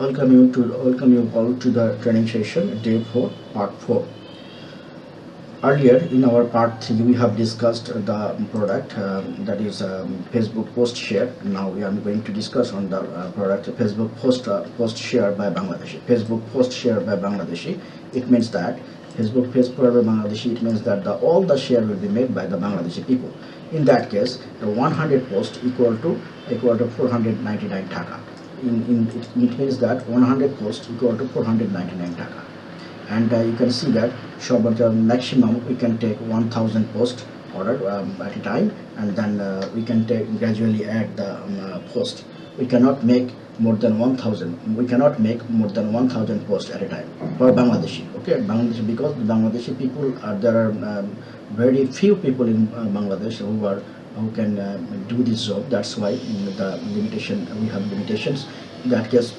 welcome you to welcome you all to the training session day 4 part 4 earlier in our part 3 we have discussed the product um, that is um, facebook post share. Now we are going to discuss on the uh, product facebook post uh, post share by bangladeshi. Facebook post share by bangladeshi it means that facebook share by bangladeshi it means that the, all the share will be made by the bangladeshi people. In that case the 100 post equal to equal to 499 taka in, in it, it means that 100 post equal to 499 taka and uh, you can see that shop the maximum we can take 1000 post order um, at a time and then uh, we can take gradually add the um, uh, post we cannot make more than 1000 we cannot make more than 1000 posts at a time for bangladeshi okay? Bangladeshi because the bangladeshi people are there are um, very few people in uh, bangladesh who are who can uh, do this job. That's why the limitation we have limitations. In that case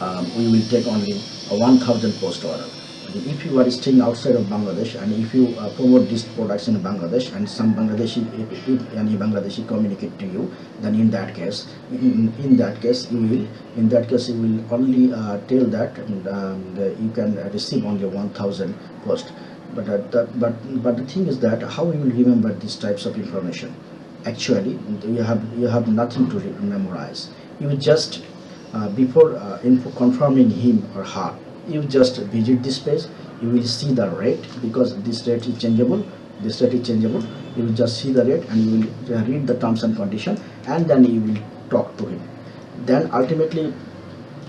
um, we will take only a 1000 post order if you are staying outside of Bangladesh and if you uh, promote these products in Bangladesh and some Bangladeshi if, if, any Bangladeshi communicate to you then in that case in, in that case you will in that case you will only uh, tell that um, the, you can receive only 1000 post. But uh, the, but but the thing is that how you will remember these types of information? Actually you have you have nothing to memorize. You just uh, before uh, info confirming him or her you just visit this page you will see the rate because this rate is changeable this rate is changeable. You will just see the rate and you will uh, read the terms and condition and then you will talk to him. Then ultimately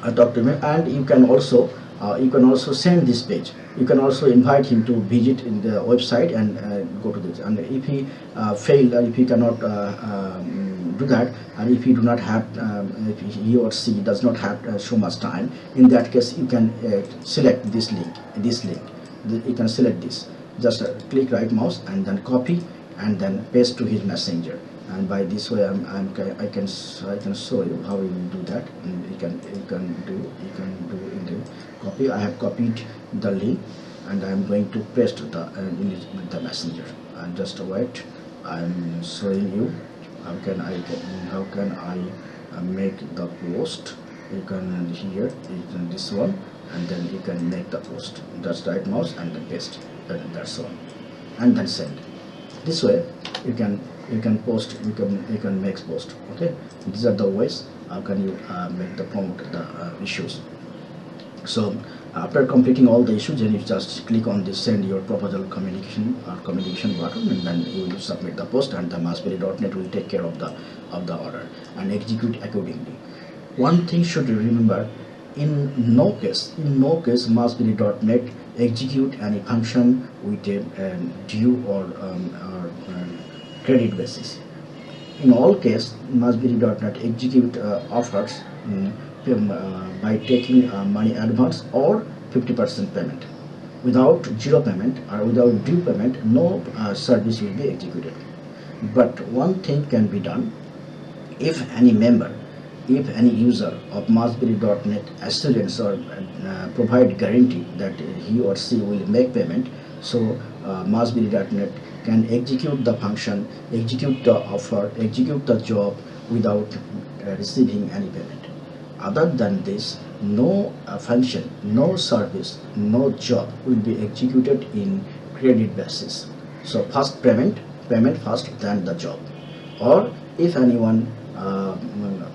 uh, talk to him and you can also uh, you can also send this page. You can also invite him to visit in the website and uh, go to this and if he uh, failed or if he cannot uh, um, that and if he do not have um, he or she does not have uh, so much time in that case you can uh, select this link this link. You can select this. Just click right mouse and then copy and then paste to his messenger. And by this way I'm, I'm I can I can show you how you do that. And you can you can do you can do in the copy. I have copied the link and I'm going to paste the uh, the messenger. And just wait. I'm showing you how can I how can I uh, make the post? You can here you can this one and then you can make the post. Just right mouse and then paste and that's all. And then send. This way you can you can post you can you can make post okay? These are the ways how can you uh, make the promote the uh, issues so after completing all the issues then you just click on this send your proposal communication or communication button and then you will submit the post and the massberry.net will take care of the of the order and execute accordingly. One thing should remember in no case in no case massberry.net execute any function with a um, due or, um, or um, credit basis. In all case massberry.net execute uh, offers uh, by taking uh, money advance or 50% payment. Without zero payment or without due payment, no uh, service will be executed. But one thing can be done if any member, if any user of Massberry.net assurance or uh, provide guarantee that he or she will make payment, so uh, can execute the function, execute the offer, execute the job without uh, receiving any payment other than this no uh, function no service no job will be executed in credit basis. So first payment payment first than the job. Or if anyone uh,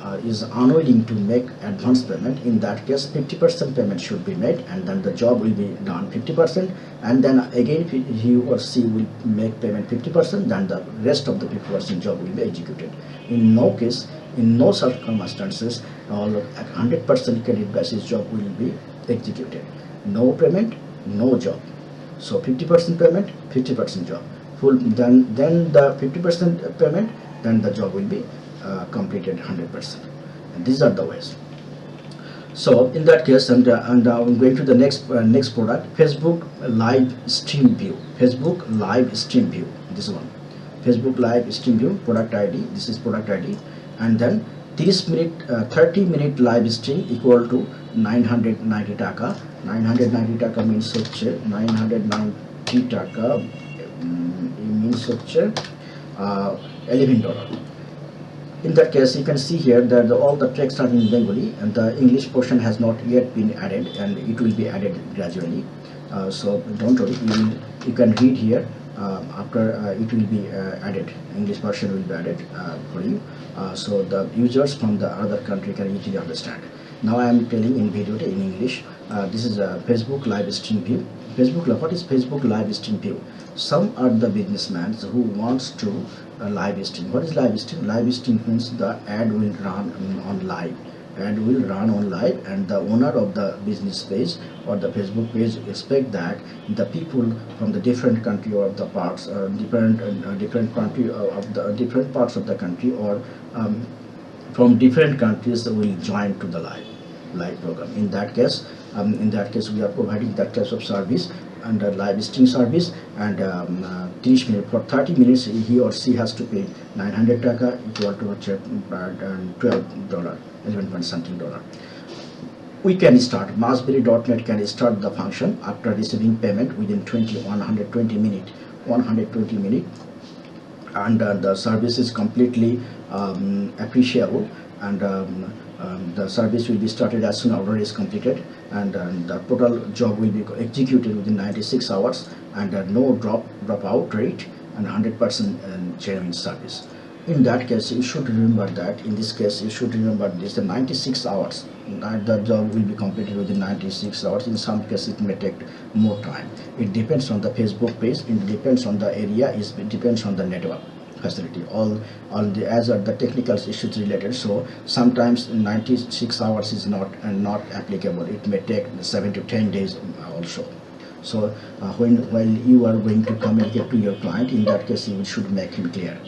uh, is unwilling to make advance payment in that case 50% payment should be made and then the job will be done 50% and then again he or she will make payment 50% then the rest of the 50% job will be executed. In no case in no circumstances all 100% credit basis job will be executed. No payment no job. So 50% payment 50% job. Full then then the 50% payment then the job will be uh, completed 100% and these are the ways. So in that case and, uh, and uh, I'm going to the next uh, next product Facebook live stream view. Facebook live stream view this one. Facebook live stream view product ID this is product ID and then 30 minute uh, 30 minute live stream equal to 990 টাকা 990 টাকা means হচ্ছে 990 টাকা means হচ্ছে 11 dollar in that case you can see here that the, all the text are in Bengali and the English portion has not yet been added and it will be added gradually uh, so don't worry you, will, you can read here uh, after uh, it will be uh, added English version will be added uh, for you. So the users from the other country can easily understand. Now I am telling in video in English. This is a Facebook live stream view. Facebook what is Facebook live stream view? Some are the businessmen who wants to live stream. What is live stream? Live stream means the ad will run on live ad will run on live and the owner of the business page or the facebook page expect that the people from the different country or the parts uh, different uh, different country uh, of the different parts of the country or um, from different countries will join to the live live program. In that case um, in that case we are providing that type of service under live stream service and um, uh, 30 minutes for 30 minutes he or she has to pay 900 taka equal to uh, 12 dollar 11 point something dollar. We can start. Massberry.net can start the function after receiving payment within 20 120 minute 120 minute. And uh, the service is completely um, appreciable. And um, um, the service will be started as soon as order is completed. And uh, the total job will be executed within 96 hours. And uh, no drop dropout rate and 100% uh, genuine service in that case you should remember that in this case you should remember this the 96 hours the job will be completed within 96 hours. In some cases it may take more time. It depends on the facebook page it depends on the area it depends on the network facility. All all the as are the technical issues related so sometimes 96 hours is not and not applicable. It may take 7 to 10 days also. So uh, when while you are going to communicate to your client in that case you should make him clear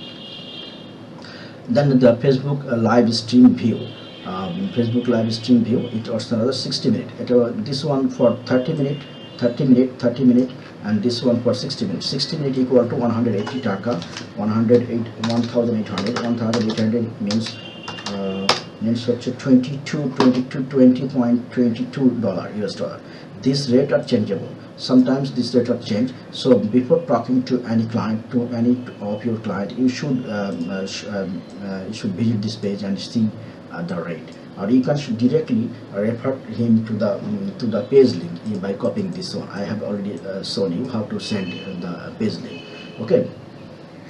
then the facebook uh, live stream view. Um, facebook live stream view it was another 60 minute. It, uh, this one for 30 minute 30 minute 30 minute and this one for 60 minutes 60 minute equal to 180 taka. 108 1800 1800 means uh, means such a 22 22 20.22 dollar us dollar this rate are changeable. Sometimes this rate are changed. So before talking to any client to any of your client you should um, uh, sh um, uh, you should visit this page and see uh, the rate. Or you can directly refer him to the um, to the page link by copying this one. I have already uh, shown you how to send the page link. Okay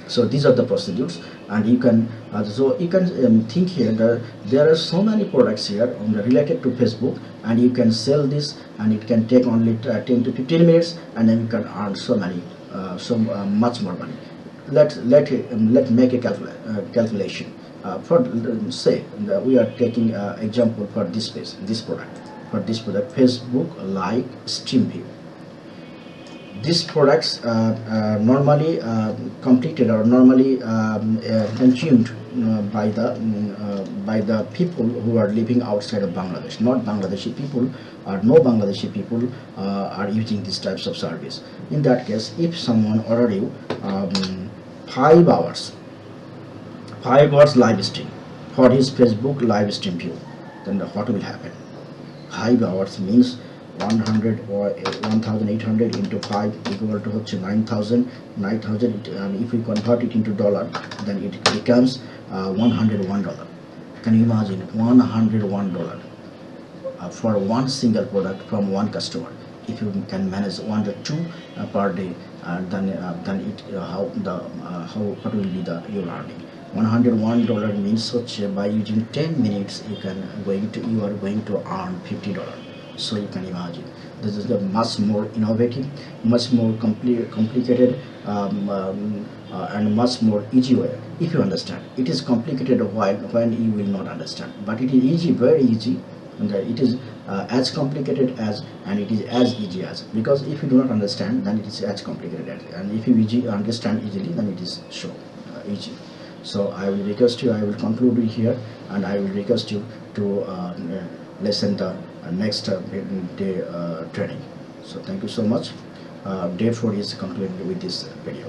so these are the procedures. And you can uh, so you can um, think here that there are so many products here um, related to facebook and you can sell this and it can take only uh, 10 to 15 minutes and then you can earn so many uh, so uh, much more money. Let let um, let make a uh, calculation. Uh, for say we are taking example for this page this product. For this product facebook live stream view these products uh, uh normally uh, completed or normally um, uh, consumed by the mm, by the people who are living outside of Bangladesh. Not Bangladeshi people or no Bangladeshi people are using these types of service. In that case if someone order you um, five hours 5 hours live stream for his Facebook live stream view then what will happen? 5 hours means 100 or 1800 into 5 equal to 9000 9000 and if we convert it into dollar then it becomes uh, 101 dollar. Can you imagine? 101 dollar uh, for one single product from one customer. If you can manage one or two uh, per day uh, then uh, then it uh, how the how what will be the your earning? 101 dollar means such by using 10 minutes you can going to you are going to earn 50 dollar so you can imagine this is the much more innovative much more compli complicated um, um, uh, and much more easy way. If you understand it is complicated while when you will not understand. But it is easy very easy and it is uh, as complicated as and it is as easy as. Because if you do not understand then it is as complicated as. And if you easy, understand easily then it is so uh, easy. So I will request you I will conclude here and I will request you to uh, listen the uh, next uh, day uh, training. So thank you so much. Uh, day 4 is concluded with this video